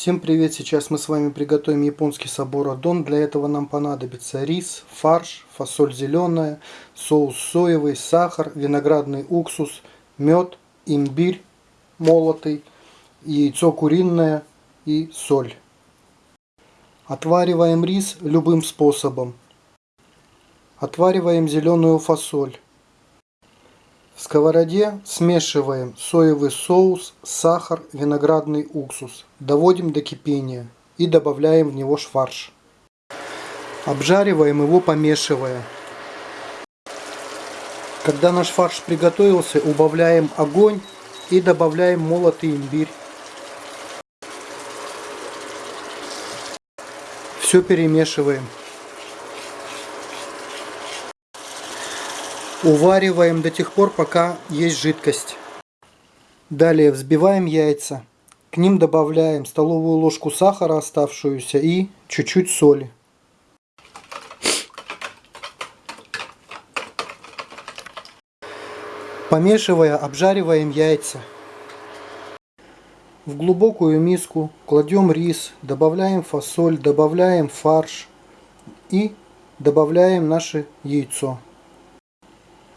Всем привет! Сейчас мы с вами приготовим японский собор адон. Для этого нам понадобится рис, фарш, фасоль зеленая, соус соевый, сахар, виноградный уксус, мед, имбирь молотый, яйцо куриное и соль. Отвариваем рис любым способом. Отвариваем зеленую фасоль. В сковороде смешиваем соевый соус, сахар, виноградный уксус. Доводим до кипения и добавляем в него фарш. Обжариваем его помешивая. Когда наш фарш приготовился, убавляем огонь и добавляем молотый имбирь. Все перемешиваем. Увариваем до тех пор, пока есть жидкость. Далее взбиваем яйца. К ним добавляем столовую ложку сахара оставшуюся и чуть-чуть соли. Помешивая, обжариваем яйца. В глубокую миску кладем рис, добавляем фасоль, добавляем фарш и добавляем наше яйцо.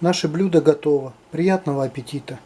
Наше блюдо готово. Приятного аппетита!